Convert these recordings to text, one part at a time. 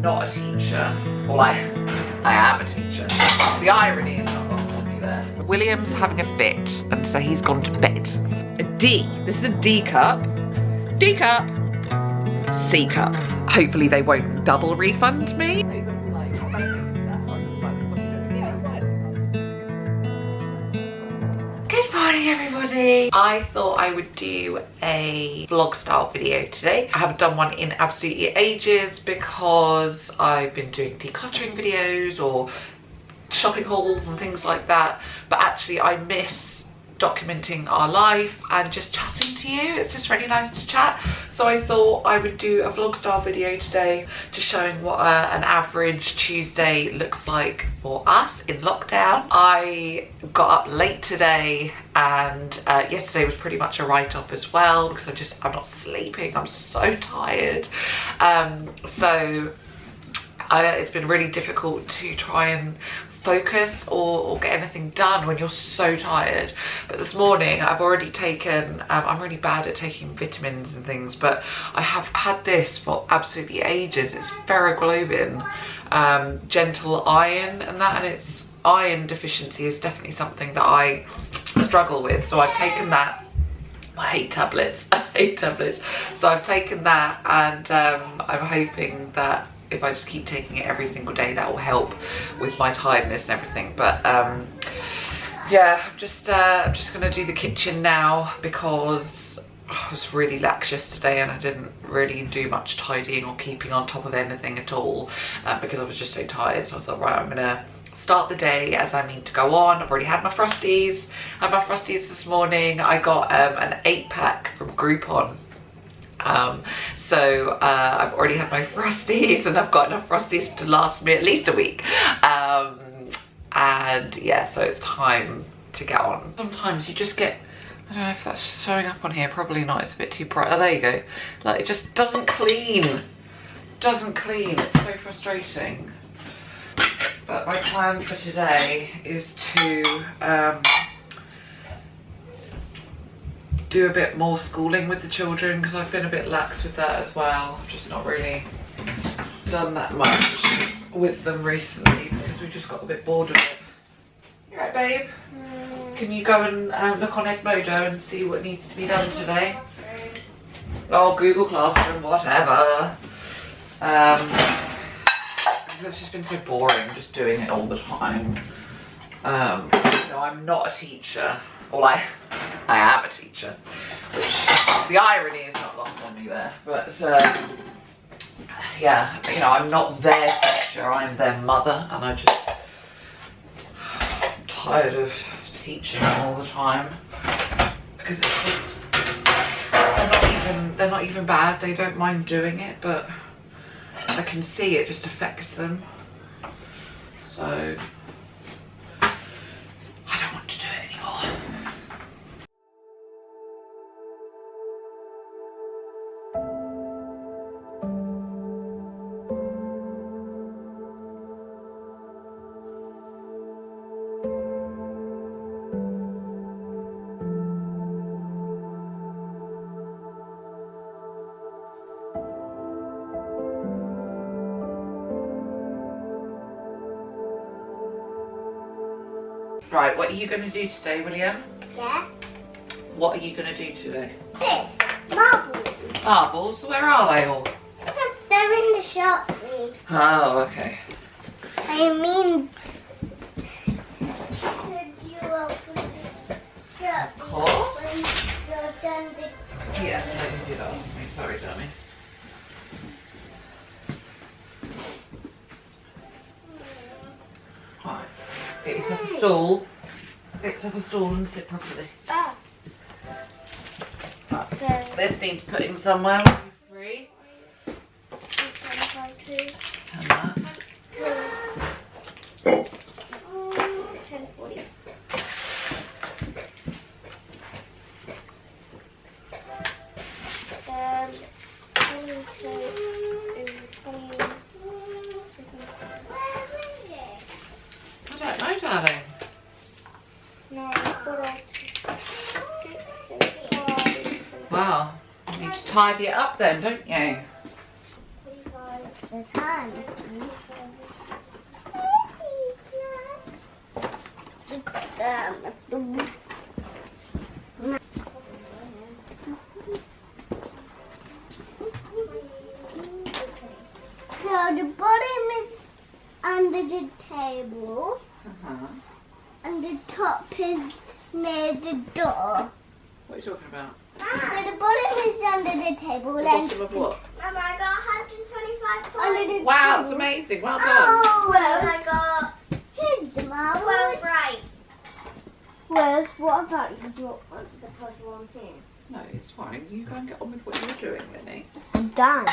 Not a teacher. Well, I, I am a teacher. The irony is not lost on me there. William's having a fit, and so he's gone to bed. A D. This is a D cup. D cup. C cup. Hopefully they won't double refund me. I thought I would do a vlog style video today. I haven't done one in absolutely ages because I've been doing decluttering videos or shopping hauls and things like that. But actually I miss documenting our life and just chatting to you. It's just really nice to chat. So I thought I would do a vlog style video today just showing what uh, an average Tuesday looks like for us in lockdown. I got up late today and uh, yesterday was pretty much a write-off as well because I just, I'm not sleeping. I'm so tired. Um, so I, it's been really difficult to try and focus or, or, get anything done when you're so tired. But this morning I've already taken um, I'm really bad at taking vitamins and things but I have had this for absolutely ages. It's feroglobin um, gentle iron and that and it's iron deficiency is definitely something that I struggle with. So I've taken that. I hate tablets. I hate tablets. So I've taken that and um, I'm hoping that if I just keep taking it every single day that will help with my tiredness and everything but um yeah I'm just uh, I'm just gonna do the kitchen now because I was really lax yesterday and I didn't really do much tidying or keeping on top of anything at all uh, because I was just so tired so I thought right I'm gonna start the day as I mean to go on. I've already had my Frosties. Had my Frosties this morning. I got um, an eight pack from Groupon um, so uh, I've already had my Frosties and I've got enough Frosties to last me at least a week. Um, and yeah, so it's time to get on. Sometimes you just get, I don't know if that's showing up on here, probably not, it's a bit too bright. Oh, there you go. Like it just doesn't clean, doesn't clean, it's so frustrating. But my plan for today is to um, do a bit more schooling with the children because I've been a bit lax with that as well. I've just not really done that much with them recently because we just got a bit bored of it. You right, babe? Mm. Can you go and um, look on Edmodo and see what needs to be done today? Oh, Google Classroom, whatever. Um, it's just been so boring just doing it all the time. Um, so I'm not a teacher. Well, I, I am a teacher, which the irony is not lost on me there. But uh, yeah, you know, I'm not their teacher, I'm their mother, and I just I'm tired of teaching all the time because just, they're not even they're not even bad. They don't mind doing it, but I can see it just affects them. So Right, what are you going to do today, William? Yeah. What are you going to do today? This. Marbles. Marbles? Where are they all? They're in the shop, me. Oh, okay. I mean... Of course. Yes, I can do that. Sorry, dummy. Get yourself a stool. Get yourself a stool and sit properly. Ah. Right. This needs putting somewhere. Then, don't you? the time. Um, So the bottom is under the table Uh-huh. and the top is near the door. What are you talking about? So the bottom is under the table The and bottom of what? Mum, I got 125 under the Wow, table. that's amazing. Well done. Oh, well, I got here's the marbles. Well, right. Where's what about you do want the puzzle on here? No, it's fine. You go and get on with what you're doing, Lenny. I'm done.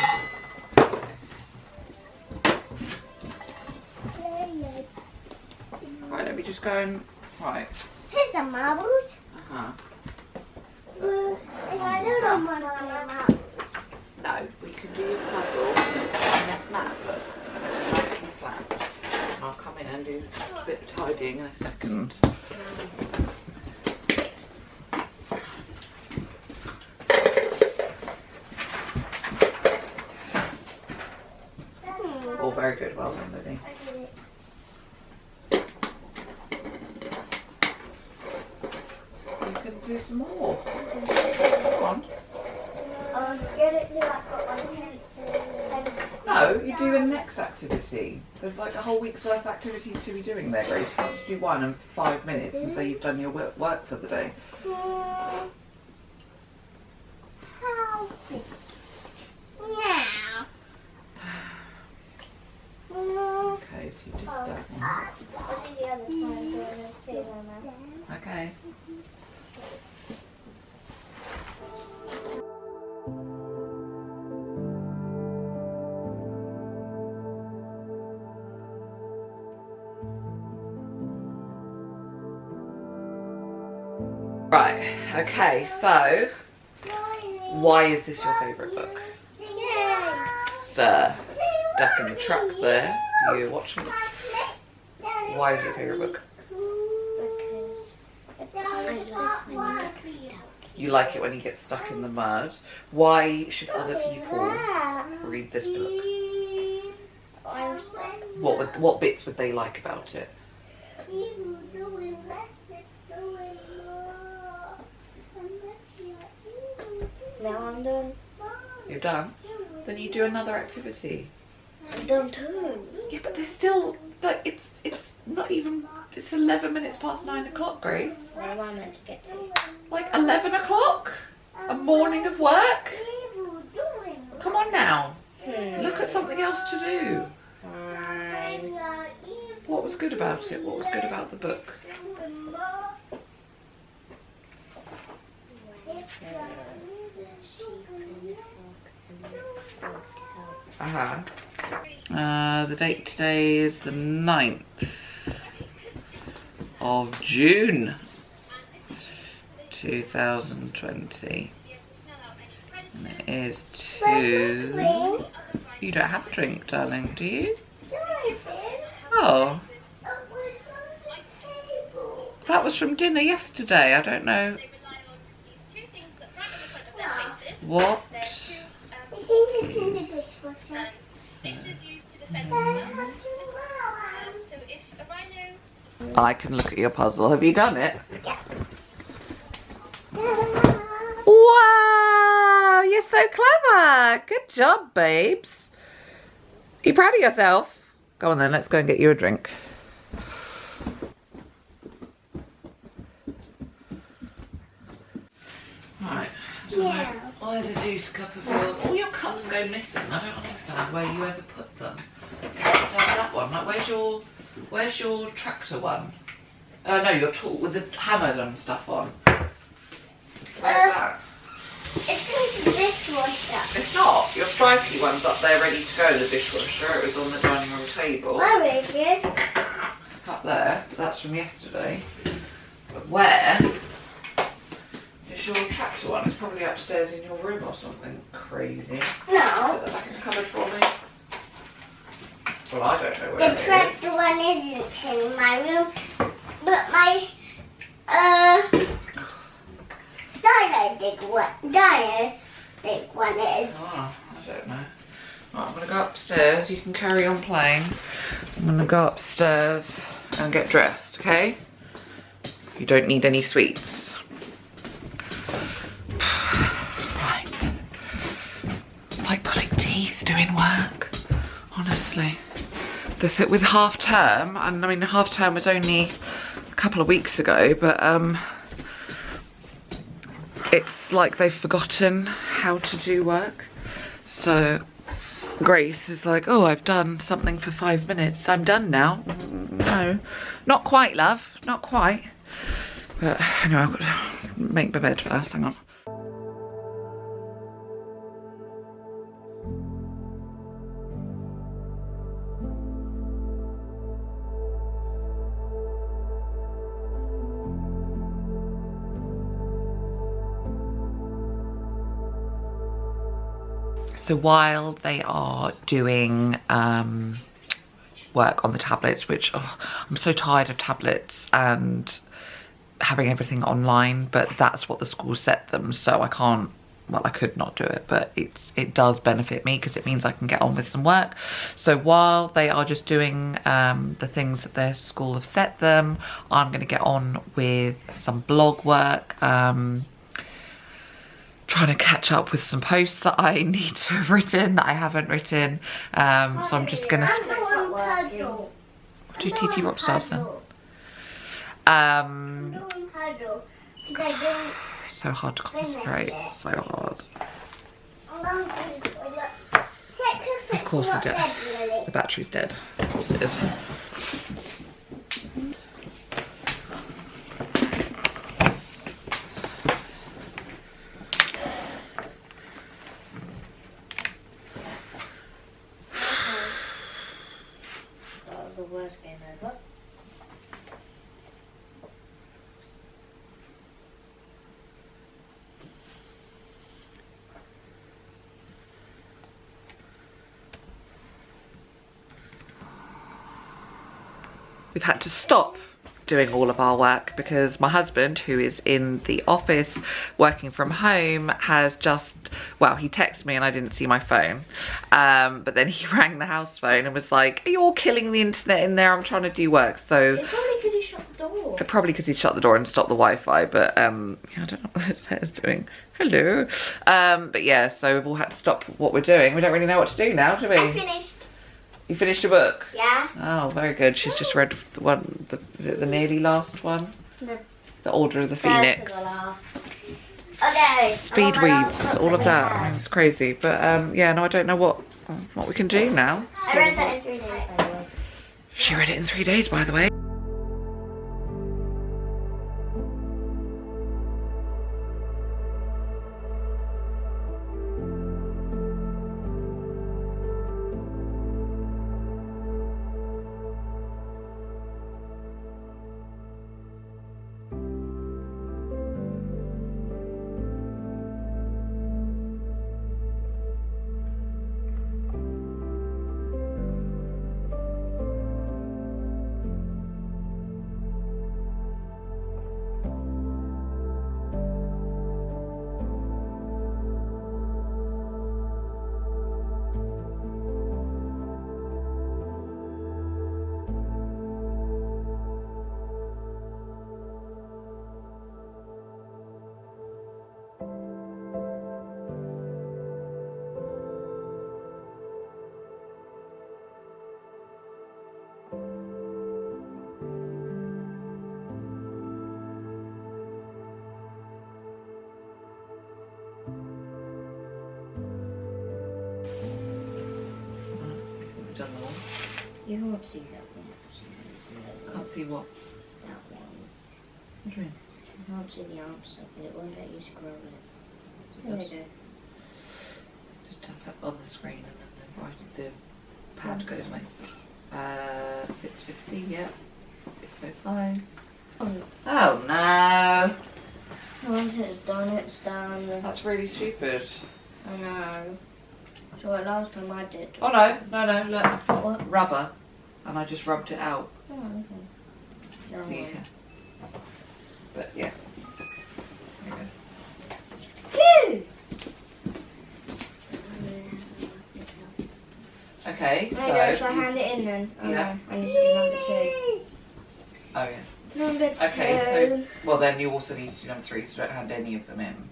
Right, let me just go and... Right. Here's some marbles. Uh-huh. No, we can do your puzzle on this map, but nice and flat. I'll come in and do a bit of tidying in a second. Oh, very good. Well done, Liddy. You can do some more. Come on. I'll get it till I've got my uh, pencil. No, you do the next activity. There's like a whole week's worth of activities to be doing there, Grace. You can't just do one in five minutes and say mm. you've done your work for the day. Okay, so why is this your favourite book? Sir, duck in the truck there, you're watching. Why is it your favourite book? Because I like when you. You like it when you get stuck in the mud. Why should other people read this book? I was like, What would, what bits would they like about it? Now I'm done. You're done? Then you do another activity. I'm done too. Yeah, but there's still like it's it's not even it's eleven minutes past nine o'clock, Grace. Where am I meant to get to? Like eleven o'clock? A morning of work? Come on now. Hmm. Look at something else to do. Fine. What was good about it? What was good about the book? Uh-huh. Uh, the date today is the 9th of June 2020. And it is two. You don't have a drink, darling, do you? Oh, that was from dinner yesterday. I don't know what. This is in the dishwasher. This is used to defend themselves. Um, so if a rhino I can look at your puzzle. Have you done it? Yeah. Wow, you're so clever. Good job, babes. you proud of yourself? Go on then, let's go and get you a drink. Right. Yeah. Why is a juice cup of yours? All your cups go missing. I don't understand where you ever put them. Does that one? Like, where's your, where's your tractor one? Oh no, your tool with the hammer and stuff on. Where's Uh, that? It's in the dishwasher. It's not. Your stripy one's up there ready to go in the dishwasher. It was on the dining room table. Oh, Richard. Up there. That's from yesterday. But where is your tractor one? It's probably upstairs in your room or something crazy. No. Put that back in the cupboard for me. Well, I don't know where The it is. tractor one isn't in my room, but my uh dino dig one dino dig one is. Ah, I don't know. Right, I'm going to go upstairs. You can carry on playing. I'm gonna go upstairs and get dressed, okay? You don't need any sweets. Right. It's like pulling teeth doing work, honestly. The th with half term, and I mean half term was only a couple of weeks ago, but um, it's like they've forgotten how to do work. So Grace is like, oh, I've done something for five minutes. I'm done now. No, not quite, love. Not quite. But anyway, I've got to make my bed first. Hang on. So while they are doing um, work on the tablets, which oh, I'm so tired of tablets and having everything online, but that's what the school set them, so I can't well I could not do it but it's it does benefit me because it means I can get on with some work. So while they are just doing um, the things that their school have set them I'm going to get on with some blog work um, trying to catch up with some posts that I need to have written that I haven't written um, so I'm just gonna puzzle. what do TT Rockstars then um, Doing puzzle. They're doing- so hard to concentrate so hard I'm going to do it. Take a Of course picture they do. of Ed, Lily. The battery's dead. Of course it is. the worst game ever. We've had to stop doing all of our work because my husband who is in the office working from home has just well he texted me and I didn't see my phone um, but then he rang the house phone and was like are you all killing the internet in there I'm trying to do work so It's probably because he shut the door. Probably because he shut the door and stopped the Wi-Fi, but um, I don't know what this is doing. Hello. Um, but yeah, so we've all had to stop what we're doing. We don't really know what to do now, do we I finished. You finished a book? Yeah. Oh, very good. She's just read the one, the, is it the nearly last one? No. The Order of the Phoenix. the last. Oh no. Speed I'm on my last reads, all of that. It's crazy. But um, yeah, no, I don't know what what we can do now. I read that in three days, by the way. She read it in three days, by the way. The one. You can't see that one. Can't see what. That one. What do you mean? You can't see the answer, but it won't let you scroll it. There you go. Just tap it on the screen and then the, right, the pad goes away. Uh, 650, yeah. 605. Oh, Oh no! once it's done, it's done. That's really stupid. I know. So what last time I did. Oh no, no, no, look. What? Rubber. And I just rubbed it out. Oh, okay. Never See, mind. but yeah. You Okay, so. There you go, shall I hand it in then? Oh, Yeah. no, I need to do number two. Oh yeah. Number two. Okay, so well then you also need to do number three, so don't hand any of them in.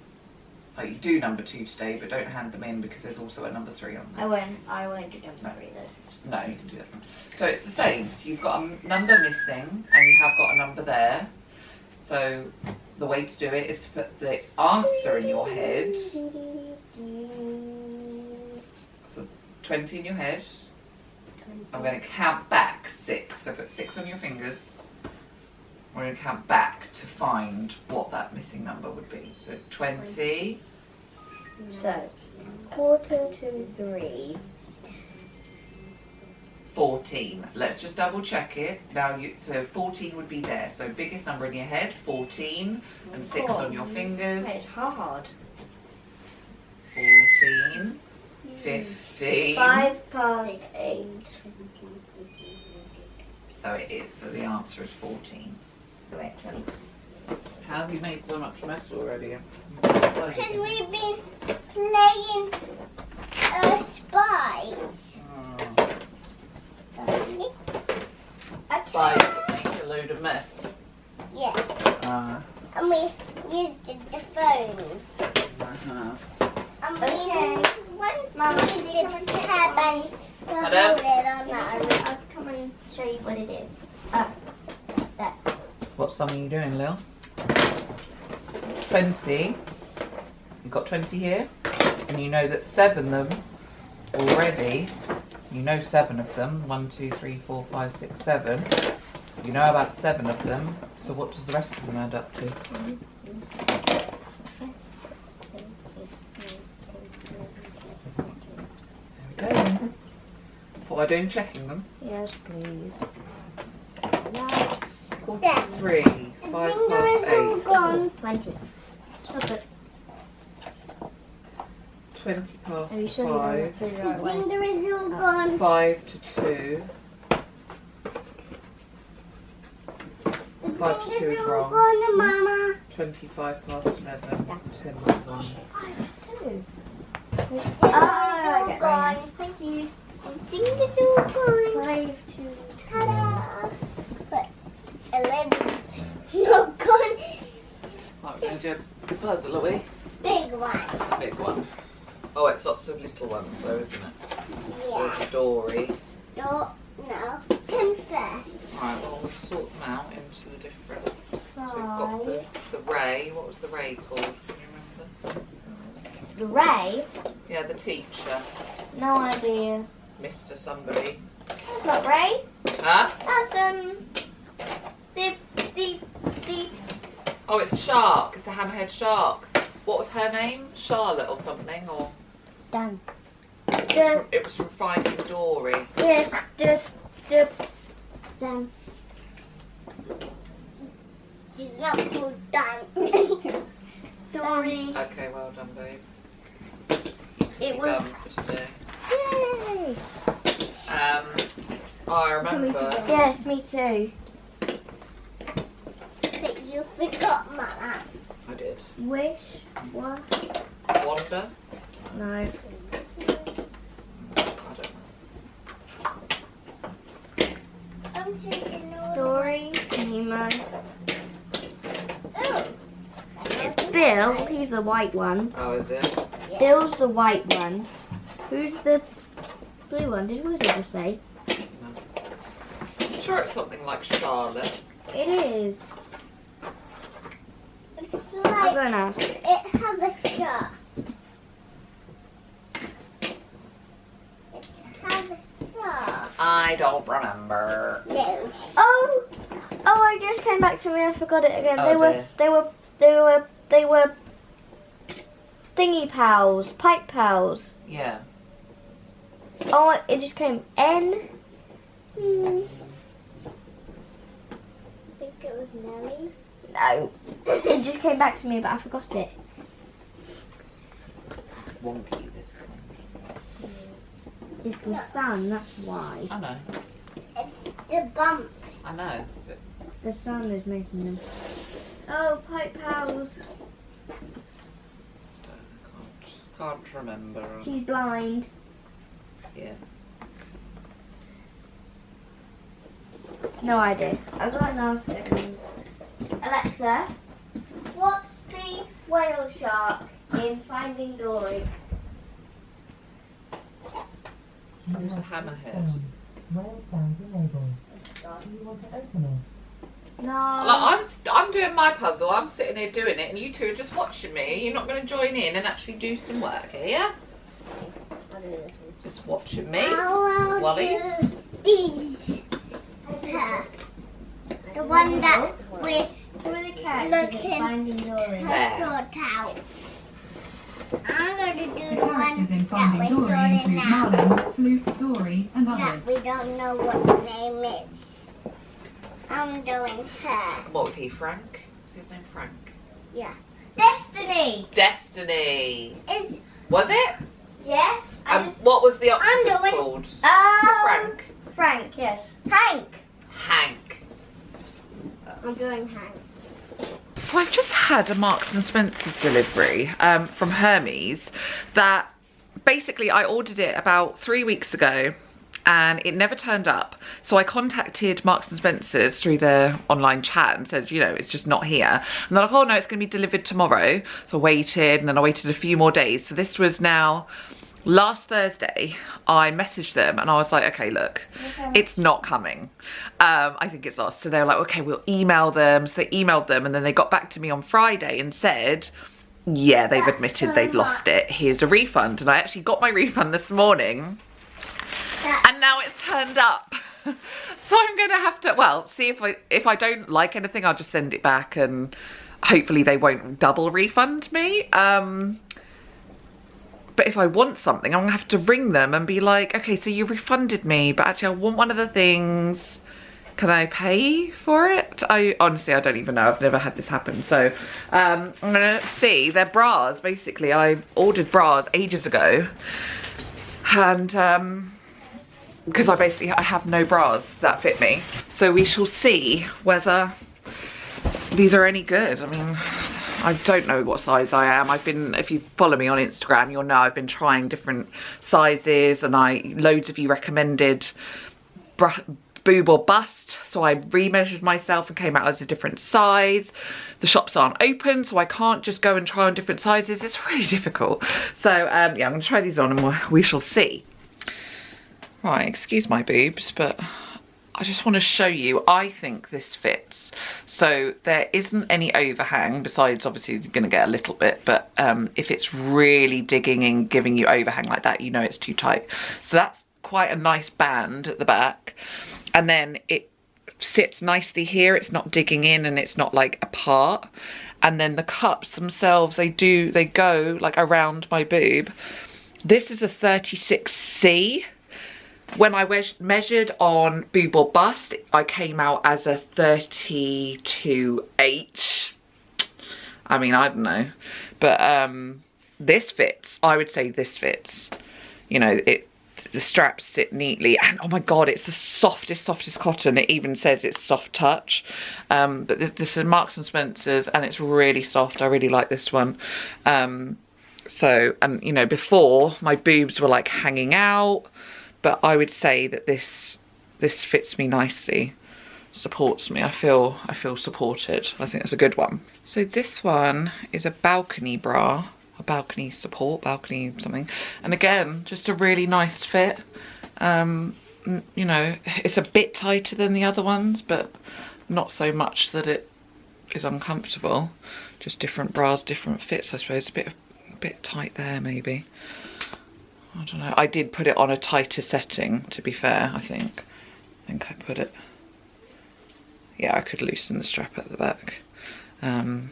Like you do number two today, but don't hand them in because there's also a number three on there. I won't, I won't do number three though. No, you can do that one. So it's the same. So you've got a number missing, and you have got a number there. So the way to do it is to put the answer in your head. So twenty in your head. I'm going to count back six. So put six on your fingers. We're going to count back to find what that missing number would be. So 20, So, quarter to three. 14. Let's just double check it. Now, you, so 14 would be there. So biggest number in your head, 14, and six on your fingers. It's hard. 14, 15. Five past eight. So it is. So the answer is 14. Correct one. How have you made so much mess already? Because we've been playing uh, spies. Oh, Okay. spies that make a load of mess. Yes. Uh, And we used the, the phones. uh-huh. And we Okay. once Mama, we can you did come and take hairbands to hold it on that. I'll come and show you what it is. What song are you doing, Lil? 20. You've got 20 here. And you know that seven of them already, you know seven of them. One, two, three, four, five, six, seven. You know about seven of them. So what does the rest of them add up to? There we go. What am I doing? Checking them? Yes, please. Quarter There. to three. The Five finger past is all eight. gone. Twenty. Stop it. 20 past Are you sure to five. figure The out finger is all gone. Oh. Five to two. The Five to two is all wrong. gone, Mama. 25 past 11. 10 to one. Two. The finger's Oh, all gone. Thank you. The finger's all gone. Five, we're going to do a puzzle, are we? Big one. Big one. Oh, it's lots of little ones, though, isn't it? So Yeah. there's a Dory. No, no. First. Right, well, we'll sort them out into the different. So we've got the, the Ray. What was the Ray called? Can you remember? The Ray? Yeah, the teacher. No idea. Mr. Somebody. That's not Ray. Huh? That's um. The the the. Oh, it's a shark. It's a hammerhead shark. What was her name? Charlotte or something? Or Dan. it was from, it was from Finding Dory. yes the the. Dan. He's not full done. Dory. Okay, well done, babe. It was. done for today. Yay! Um, I remember. Yes, me too. But you forgot, Mama. I did. Wish. What? Wanda. No. I don't know. I'm sure you know. Dory. Nemo. Oh. It's Bill. He's the white one. Oh, is it? Bill's the white one. Who's the blue one? Did Wizard just say? I'm sure it's something like Charlotte. It is. It's I'm like going to ask. it have a star. It's have a star. I don't remember. No. Oh, oh! I just came back to me. I forgot it again. Oh, they were, dear. they were, they were, they were thingy pals, pipe pals. Yeah. Oh, it just came N. Hmm. I think it was Nelly. No, it just came back to me, but I forgot it. Wonky, this thing. It's the sun, that's why. I know. It's the bumps. I know. The sun is making them. Oh, pipe pals. Can't, can't remember. She's blind. Yeah. No idea. I got an answer. Alexa, what's the whale shark in Finding Dory? There's a hammerhead. Whale sounds enabled. Do you want to open it? No. Like, I'm, I'm doing my puzzle, I'm sitting here doing it, and you two are just watching me. You're not going to join in and actually do some work here, yeah? I'll do this. Just watching me. I'll Wally's. These. The one that with Who are the characters Looking. in Finding Dory? her sort out. I'm going to do the, the one that we Dory sorted now. Marlin, Floof, Dory, and others. That we don't know what the name is. I'm doing her. What was he, Frank? Was his name Frank? Yeah. Destiny. Destiny. Is Was it? Yes. I And just. what was the octopus doing- called? Was Um, Frank? Frank. Yes. Hank. Hank. I'm doing her. I've just had a Marks and Spencer's delivery um, from Hermes that basically I ordered it about three weeks ago and it never turned up. So I contacted Marks and Spencer's through their online chat and said, you know, it's just not here. And they're like, oh no, it's going to be delivered tomorrow. So I waited and then I waited a few more days. So this was now last Thursday. I messaged them and I was like, okay, look, it's not coming. Um, I think it's lost. So they were like, okay, we'll email them. So they emailed them and then they got back to me on Friday and said, yeah, they've admitted they've lost it. Here's a refund. And I actually got my refund this morning and now it's turned up. so I'm gonna have to, well, see if I, if I don't like anything, I'll just send it back and hopefully they won't double refund me. Um, but if I want something, I'm gonna have to ring them and be like, okay, so you refunded me, but actually I want one of the things. Can I pay for it? I honestly, I don't even know. I've never had this happen. So um, I'm gonna see. They're bras, basically. I ordered bras ages ago. And um, because I basically, I have no bras that fit me. So we shall see whether these are any good. I mean, I don't know what size I am. I've been, if you follow me on Instagram, you'll know I've been trying different sizes and I, loads of you recommended boob or bust. So I remeasured myself and came out as a different size. The shops aren't open, so I can't just go and try on different sizes. It's really difficult. So um, yeah, I'm gonna try these on and we shall see. Right, excuse my boobs, but I just want to show you, I think this fits. So there isn't any overhang, besides obviously you're going to get a little bit, but um, if it's really digging in, giving you overhang like that, you know it's too tight. So that's quite a nice band at the back. And then it sits nicely here, it's not digging in and it's not like apart. And then the cups themselves, they do, they go like around my boob. This is a 36C when I measured on boob or bust, I came out as a 32H. I mean, I don't know. But um, this fits. I would say this fits. You know, it the straps sit neatly and oh my god it's the softest softest cotton it even says it's soft touch um but this, this is marks and spencers and it's really soft i really like this one um so and you know before my boobs were like hanging out but I would say that this this fits me nicely supports me. I feel I feel supported. I think that's a good one. So this one is a balcony bra a balcony support balcony something. And again just a really nice fit. Um you know it's a bit tighter than the other ones but not so much that it is uncomfortable. Just different bras different fits I suppose. A bit a bit tight there maybe I don't know. I did put it on a tighter setting, to be fair, I think. I think I put it... Yeah, I could loosen the strap at the back. Um,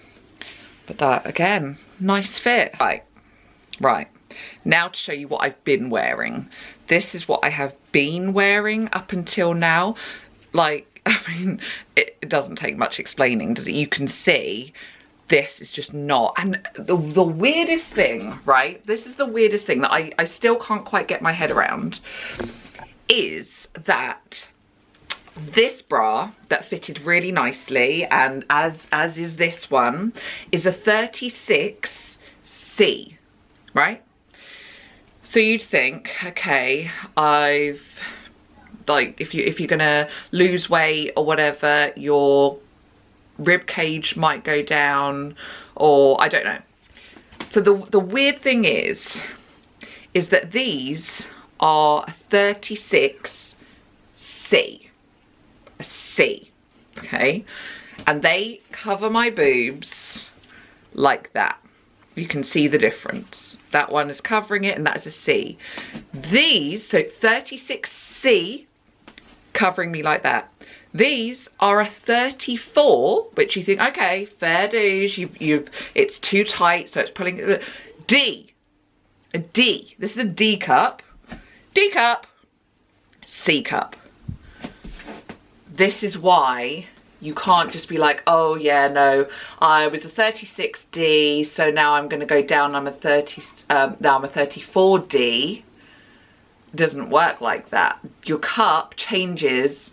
but that, again, nice fit. Right, right. Now to show you what I've been wearing. This is what I have been wearing up until now. Like, I mean, it, it doesn't take much explaining, does it? You can see this is just not and the, the weirdest thing right? This is the weirdest thing that I, I still can't quite get my head around is that this bra that fitted really nicely and as as is this one is a 36c right? So you'd think okay I've like if you if you're gonna lose weight or whatever your rib cage might go down or I don't know. So the the weird thing is is that these are 36 C a C okay? And they cover my boobs like that. You can see the difference. That one is covering it and that is a C. These so 36C covering me like that these are a 34 which you think okay fair dues you've you've it's too tight so it's pulling D. A D. This is a D cup. D cup. C cup. This is why you can't just be like, oh yeah, no, I was a 36D, so now I'm going to go down, I'm a 30, um, now I'm a 34D. Doesn't work like that. Your cup changes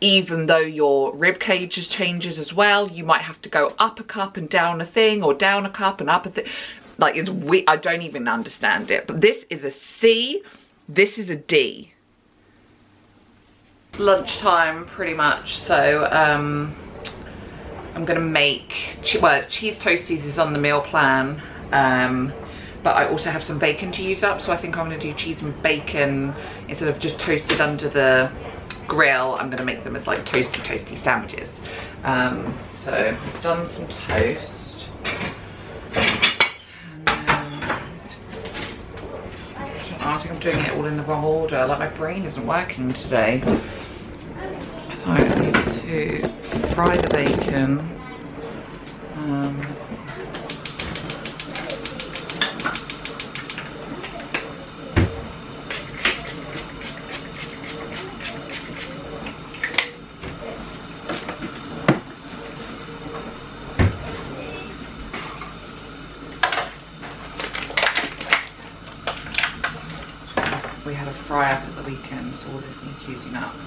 even though your rib cage changes as well. You might have to go up a cup and down a thing, or down a cup and up a thing. Like, it's we I don't even understand it. But this is a C, this is a D lunchtime pretty much so um i'm gonna make well cheese toasties is on the meal plan um but i also have some bacon to use up so i think i'm gonna do cheese and bacon instead of just toasted under the grill i'm gonna make them as like toasty toasty sandwiches um so i've done some toast I think I'm doing it all in the wrong order. Like my brain isn't working today. So I need to fry the bacon. Um, we had a fry up at the weekend, so all this needs using up.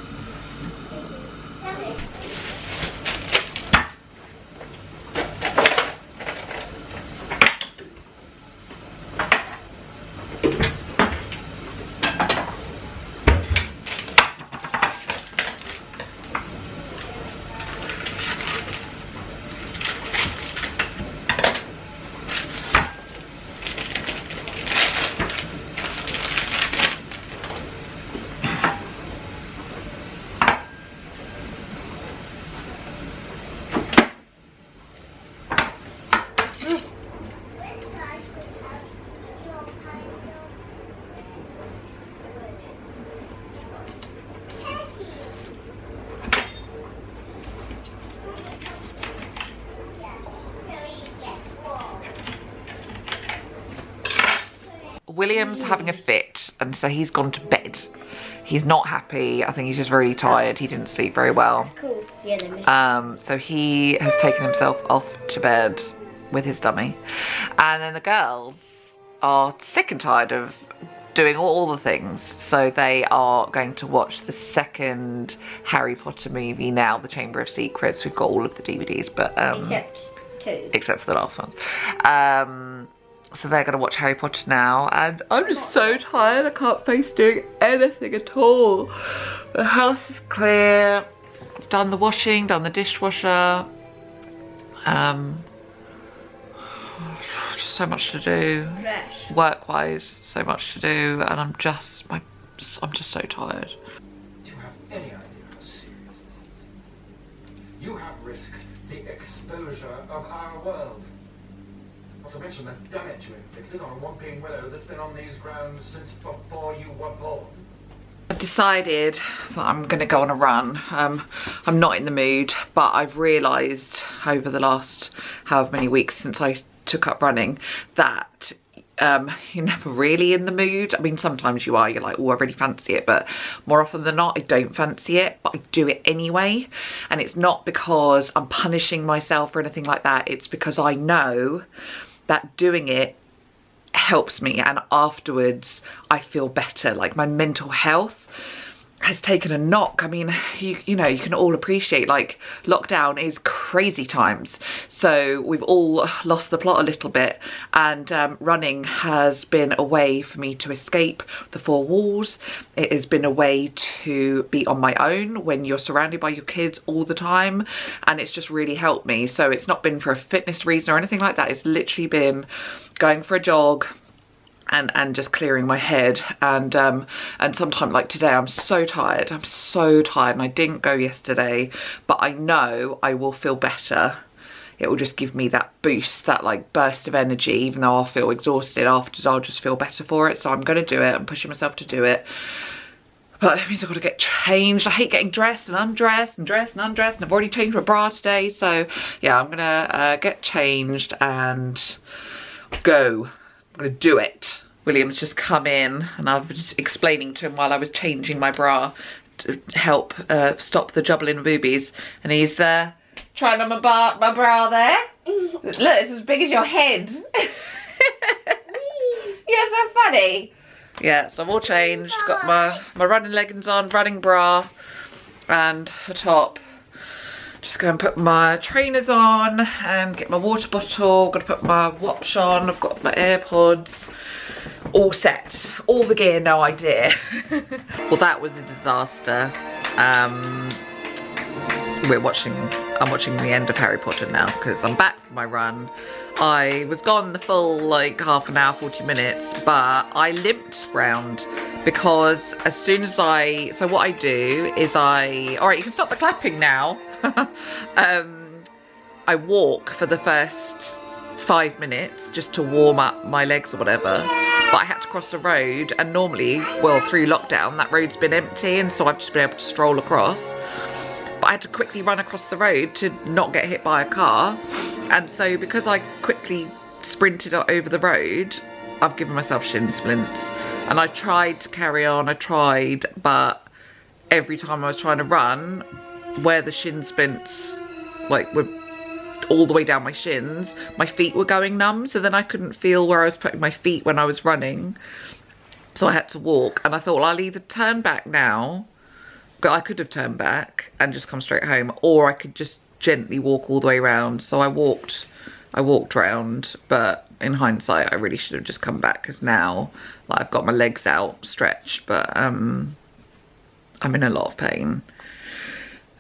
William's having a fit and so he's gone to bed. He's not happy. I think he's just really tired. He didn't sleep very well. Cool. Yeah, Um, so he has taken himself off to bed with his dummy. And then the girls are sick and tired of doing all the things. So they are going to watch the second Harry Potter movie now, The Chamber of Secrets. We've got all of the DVDs, but um, Except two. except for the last one. Um, so they're going to watch Harry Potter now, and I'm just so tired. I can't face doing anything at all. The house is clear. I've done the washing, done the dishwasher. Um, just so much to do. Fresh. Work-wise, so much to do, and I'm just, my, I'm just so tired. Do you have any idea how serious this is? You have risked the exposure of our world. Not to mention the damage you inflicted on a Whomping Willow that's been on these grounds since before you were born. I've decided that I'm going to go on a run. Um, I'm not in the mood, but I've realised over the last however many weeks since I took up running that um, you're never really in the mood. I mean, sometimes you are, you're like, oh, I really fancy it, but more often than not, I don't fancy it, but I do it anyway. And it's not because I'm punishing myself or anything like that. It's because I know that doing it helps me and afterwards I feel better like my mental health has taken a knock. I mean, you, you know, you can all appreciate like lockdown is crazy times. So we've all lost the plot a little bit and um, running has been a way for me to escape the four walls. It has been a way to be on my own when you're surrounded by your kids all the time and it's just really helped me. So it's not been for a fitness reason or anything like that. It's literally been going for a jog, and and just clearing my head and um and sometimes like today i'm so tired i'm so tired and i didn't go yesterday but i know i will feel better it will just give me that boost that like burst of energy even though i'll feel exhausted afterwards i'll just feel better for it so i'm gonna do it i'm pushing myself to do it but it means I've got to get changed. I hate getting dressed and undressed and dressed and undressed and I've already changed my bra today. So yeah, I'm gonna uh, get changed and go. I'm gonna do it. William's just come in and I was explaining to him while I was changing my bra to help uh, stop the jubbling boobies. And he's uh, trying on my, bar my bra there. Look, it's as big as your head. You're so funny. Yeah, so I'm all changed. Got my, my running leggings on, running bra and a top. Just go and put my trainers on and get my water bottle. Got to put my watch on. I've got my AirPods. All set. All the gear, no idea. well, that was a disaster. Um, we're watching, I'm watching the end of Harry Potter now because I'm back from my run. I was gone the full like half an hour, 40 minutes, but I limped round because as soon as I, so what I do is I, all right, you can stop the clapping now. um, I walk for the first five minutes just to warm up my legs or whatever. But I had to cross the road and normally, well, through lockdown, that road's been empty and so I've just been able to stroll across. But I had to quickly run across the road to not get hit by a car. And so because I quickly sprinted over the road, I've given myself shin splints. And I tried to carry on, I tried, but every time I was trying to run, where the shin splints like were all the way down my shins, my feet were going numb, so then I couldn't feel where I was putting my feet when I was running. So I had to walk, and I thought, well, I'll either turn back now, I could have turned back and just come straight home, or I could just gently walk all the way around. So I walked, I walked round, but in hindsight, I really should have just come back because now, like, I've got my legs out stretched, but um, I'm in a lot of pain.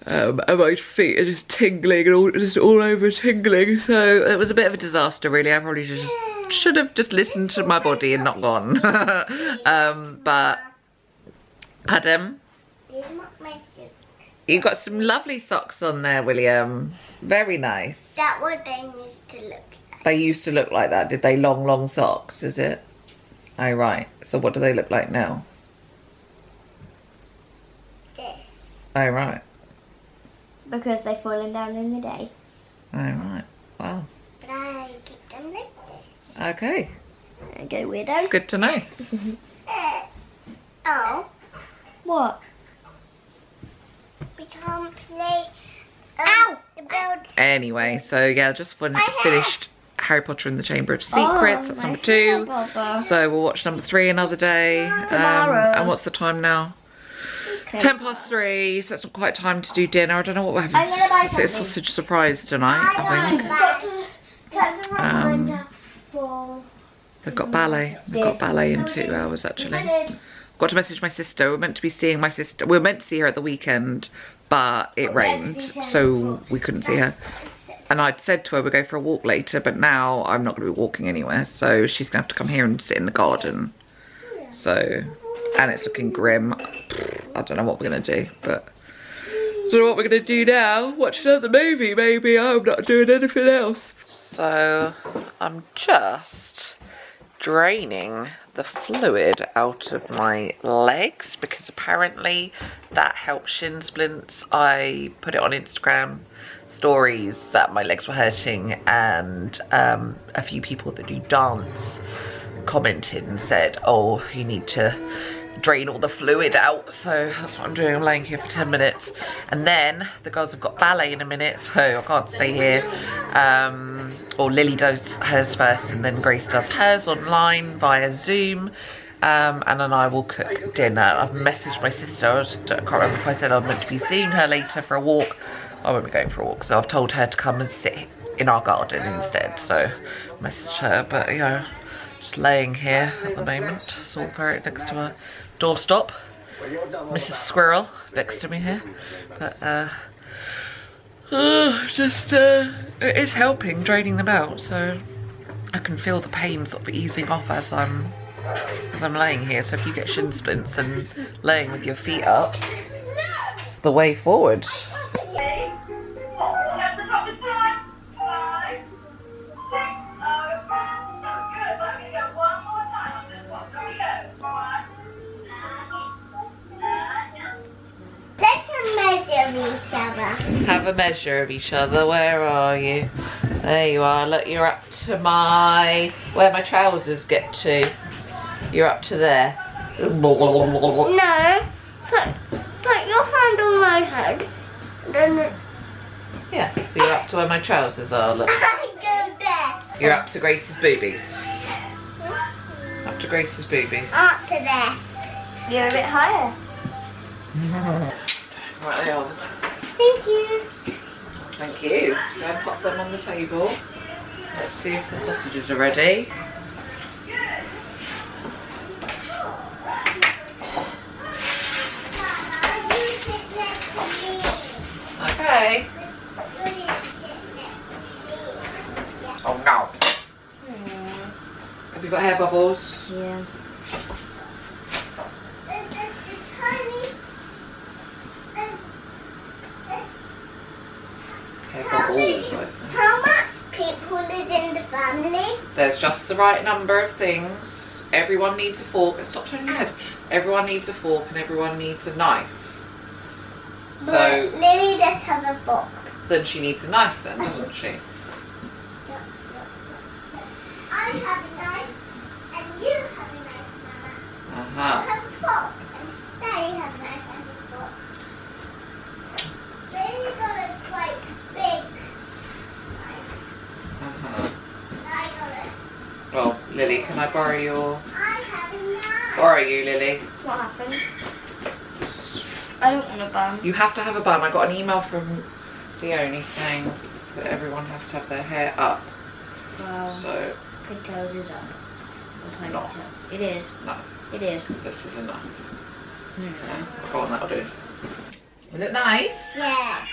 Um, and my feet are just tingling and all, just all over tingling. So it was a bit of a disaster, really. I probably just should have just listened to my body and not gone. um, but, Adam, You've got some lovely socks on there, William. Very nice. That what they used to look like. They used to look like that, did they? Long, long socks, is it? Oh, right. So what do they look like now? This. Oh, right. Because they've fallen down in the day. Oh, right. Wow. But I keep them like this. Okay. Okay, weirdo. Good to know. Uh, oh, What? we can't play. Um, Ow! The build. Anyway, so yeah, just fin My hair. finished Harry Potter and the Chamber of Secrets. Oh, That's number two. hair, So we'll watch number three another day. Um, Tomorrow. and what's the time now? Okay. Ten past three, so it's not quite time to do dinner. I don't know what we're having. I'm gonna buy Is it a sausage surprise tonight, I think. Set the Um. We've got ballet. We've got ballet in two hours actually. Got to message my sister. We're meant to be seeing my sister. We were meant to see her at the weekend, but it rained, so we couldn't see her. And I'd said to her we'd go for a walk later, but now I'm not going to be walking anywhere, so she's going to have to come here and sit in the garden. So, and it's looking grim. I don't know what we're going to do, but don't know what we're going to do now. Watch another movie, maybe. I'm not doing anything else. So, I'm just draining the fluid out of my legs because apparently that helps shin splints. I put it on Instagram stories that my legs were hurting and um, a few people that do dance commented and said, oh, you need to drain all the fluid out. So that's what I'm doing. I'm laying here for 10 minutes. And then the girls have got ballet in a minute, so I can't stay here. Um, or Lily does hers first and then Grace does hers online via Zoom. Um, and then I will cook dinner. I've messaged my sister. I, was, I can't remember if I said I'm meant to be seeing her later for a walk. I won't be going for a walk, so I've told her to come and sit in our garden instead. So message her, but you know, just laying here at the moment. Saw Parrot next to a doorstop. Mrs. Squirrel next to me here. But uh, uh, just uh, it is helping draining them out, so I can feel the pain sort of easing off as I'm as I'm laying here. So if you get shin splints and laying with your feet up, it's the way forward. Have a measure of each other. Where are you? There you are. Look, you're up to my where my trousers get to. You're up to there. No. Put, put your hand on my head. Then Yeah, so you're up to where my trousers are. Look, I go there. you're up to Grace's boobies. Up to Grace's boobies. Up to there. You're a bit higher. Right, they are. Thank you. Thank you. Go and pop them on the table. Let's see if the sausages are ready. You sit next to me. Okay. You need to sit next to me. Oh no. Have you got hair bubbles? Yeah. This is the tiny. This, this, How, many. I how much people is in the family? There's just the right number of things. Everyone needs a fork. Stop turning your head. Everyone needs a fork and everyone needs a knife. But So Lily does have a fork. then she needs a knife then, doesn't she? I have a knife, and you have a knife, Mama. I Uh-huh. have a fork, and Daddy has a knife and a fork. Lily got a quite big knife. Uh-huh. and I got a. Well, Lily, can I borrow your I have a knife. borrow you, Lily? What happened? I don't want a bun. You have to have a bun. I got an email from Leonie saying that everyone has to have their hair up. Well, So good toes is up. That's my No. It is. no, It is. this is enough. No. Okay, go on, that'll do. Is it nice? Yeah.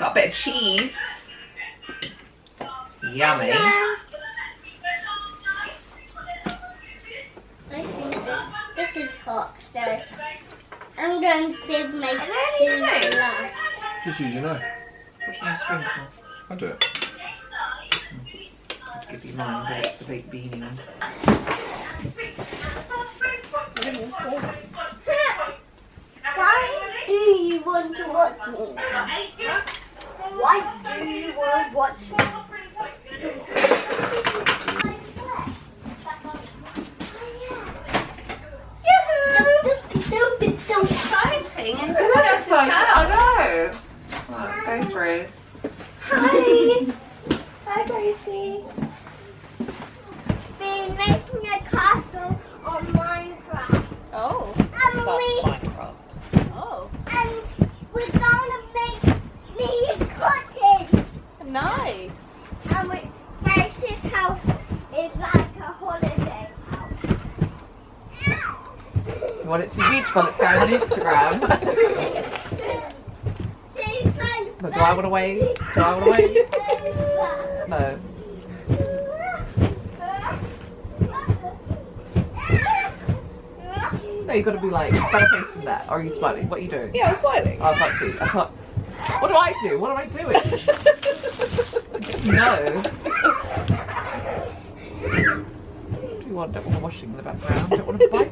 Got a bit of cheese. Yummy. This so I'm going to save my food for last. Just use your knife. What's your spoon for? I'll do it. I'd give you mine, but it's a big beanie one. Why do you want to watch me now? Why do you want to watch me? Exciting. And I know. Right, go through. Hi. Hi, Gracie. Been making a castle on Minecraft. Oh. And Start we Minecraft. Oh. and we're gonna make me a cottage. Nice. And we, Grace's house is like a holiday house. You want it to be beautiful? It's Instagram. But do I want to wave? Do I want to wave? No. No, you got to be like better facing that. Or are you smiling? What are you doing? Yeah, I'm smiling. Oh, I can't see. I can't. What do I do? What am I doing? no. Do you want? Don't want washing in the background. Don't want a bike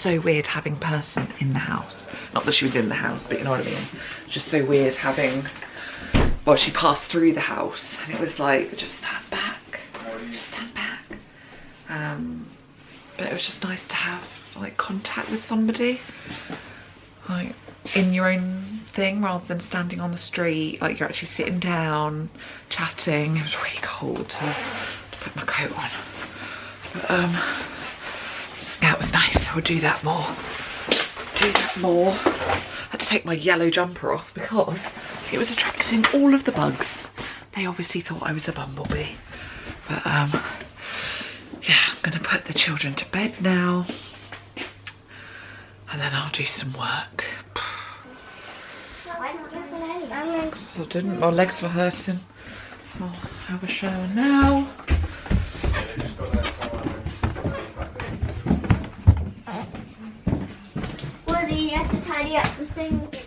so weird having person in the house. Not that she was in the house, but you know what I mean. Just so weird having, well, she passed through the house and it was like, just stand back, just stand back. Um, but it was just nice to have like contact with somebody, like in your own thing rather than standing on the street. Like you're actually sitting down, chatting. It was really cold to, to put my coat on. But, um, it was nice. I would do that more. Do that more. I had to take my yellow jumper off because it was attracting all of the bugs. They obviously thought I was a bumblebee. But um, yeah, I'm gonna put the children to bed now. And then I'll do some work. Why not get an alien? I'm going to I didn't, my legs were hurting. I'll have a shower now. Tidy the things